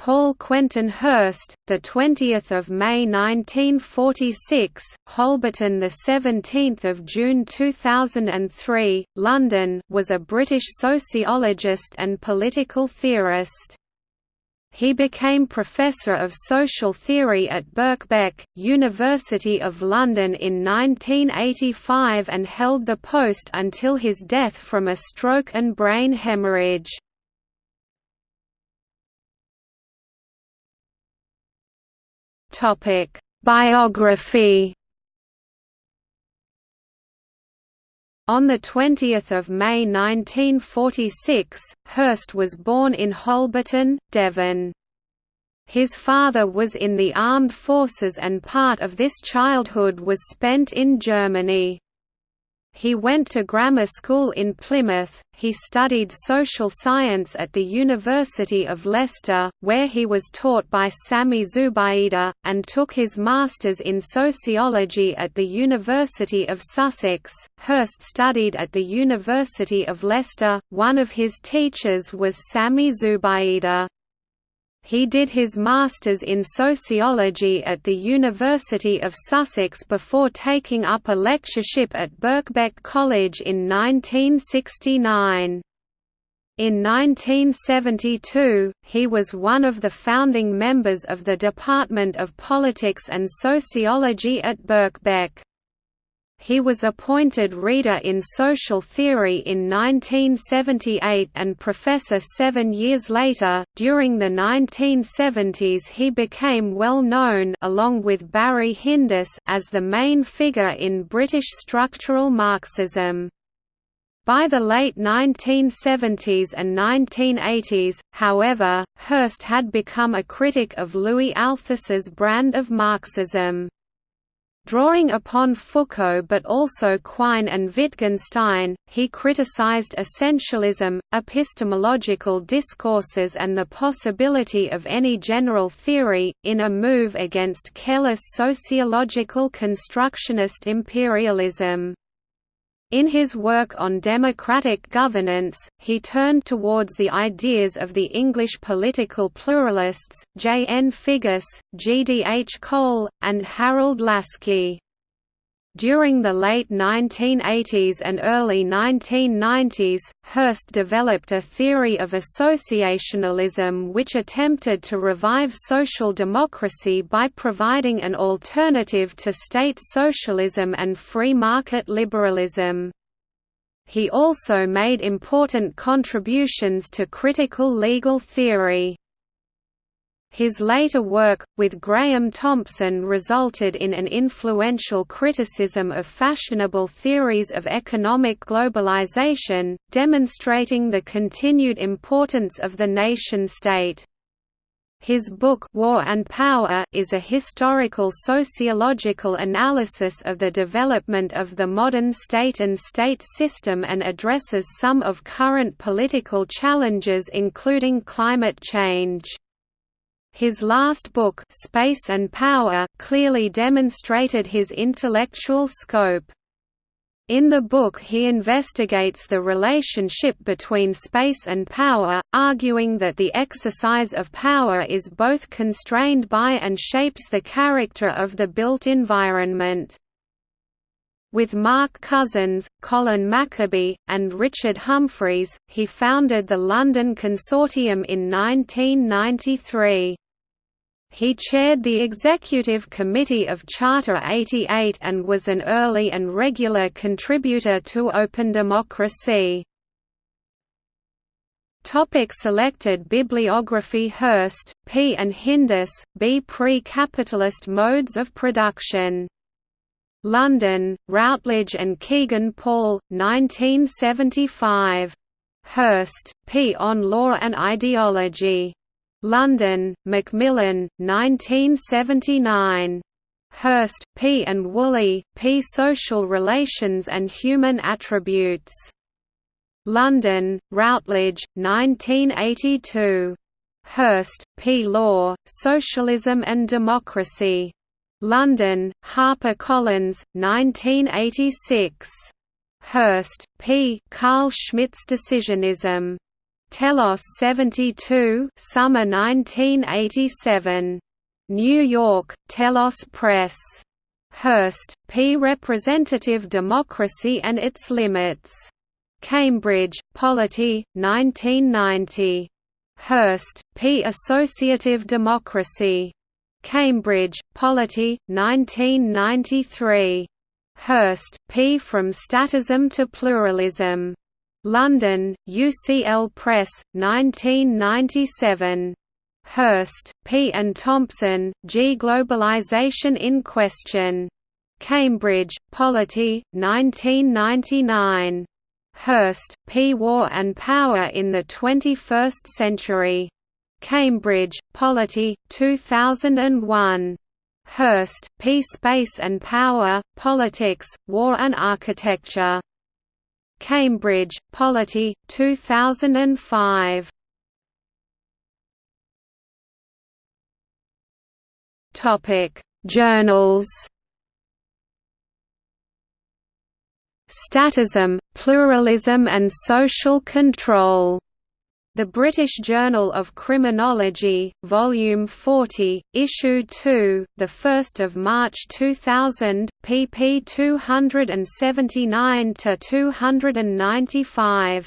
Paul Quentin Hirst, the 20th of May 1946, Holberton, the 17th of June 2003, London, was a British sociologist and political theorist. He became Professor of Social Theory at Birkbeck, University of London in 1985 and held the post until his death from a stroke and brain hemorrhage. Biography On 20 May 1946, Hirst was born in Holberton, Devon. His father was in the armed forces and part of this childhood was spent in Germany. He went to grammar school in Plymouth, he studied social science at the University of Leicester, where he was taught by Sami Zubaida, and took his master's in sociology at the University of Sussex. Hirst studied at the University of Leicester, one of his teachers was Sami Zubaida. He did his Masters in Sociology at the University of Sussex before taking up a lectureship at Birkbeck College in 1969. In 1972, he was one of the founding members of the Department of Politics and Sociology at Birkbeck. He was appointed Reader in Social Theory in 1978 and Professor seven years later. During the 1970s, he became well known along with Barry Hindess as the main figure in British structural Marxism. By the late 1970s and 1980s, however, Hirst had become a critic of Louis Althusser's brand of Marxism. Drawing upon Foucault but also Quine and Wittgenstein, he criticized essentialism, epistemological discourses and the possibility of any general theory, in a move against careless sociological constructionist imperialism. In his work on democratic governance, he turned towards the ideas of the English political pluralists, J. N. Figgis, G. D. H. Cole, and Harold Laski. During the late 1980s and early 1990s, Hirst developed a theory of associationalism which attempted to revive social democracy by providing an alternative to state socialism and free market liberalism. He also made important contributions to critical legal theory. His later work, with Grahame Thompson resulted in an influential criticism of fashionable theories of economic globalization, demonstrating the continued importance of the nation-state. His book War and Power is a historical sociological analysis of the development of the modern state and state system and addresses some of current political challenges including climate change. His last book Space and Power clearly demonstrated his intellectual scope. In the book he investigates the relationship between space and power, arguing that the exercise of power is both constrained by and shapes the character of the built environment. With Mark Cousins, Colin MacCabe, and Richard Humphreys, he founded the London Consortium in 1993. He chaired the Executive Committee of Charter 88 and was an early and regular contributor to Open Democracy. Topic selected bibliography Hirst, P. and Hindess, B. Pre-capitalist modes of production London, Routledge and Kegan Paul, 1975. Hirst, P. On Law and Ideology. London, Macmillan, 1979. Hirst, P. and Woolley, P. Social Relations and Human Attributes. London, Routledge, 1982. Hirst, P. Law, Socialism and Democracy. London, HarperCollins, 1986. Hirst, P. Carl Schmitt's Decisionism. Telos 72 summer 1987. New York, Telos Press. Hirst, P. Representative Democracy and Its Limits. Cambridge, Polity, 1990. Hirst, P. Associative Democracy. Cambridge, Polity, 1993. Hirst, P. From Statism to Pluralism. London, UCL Press, 1997. Hirst, P. and Thompson, G. Globalization in Question. Cambridge, Polity, 1999. Hirst, P. War and Power in the Twenty-First Century. Cambridge, Polity, 2001. Hirst, P. Space and Power, Politics, War and Architecture. Cambridge, Polity, 2005. Topic: Journals. Statism, Pluralism and Social Control. The British Journal of Criminology, Volume 40, Issue 2, 1 March 2000, pp 279–295.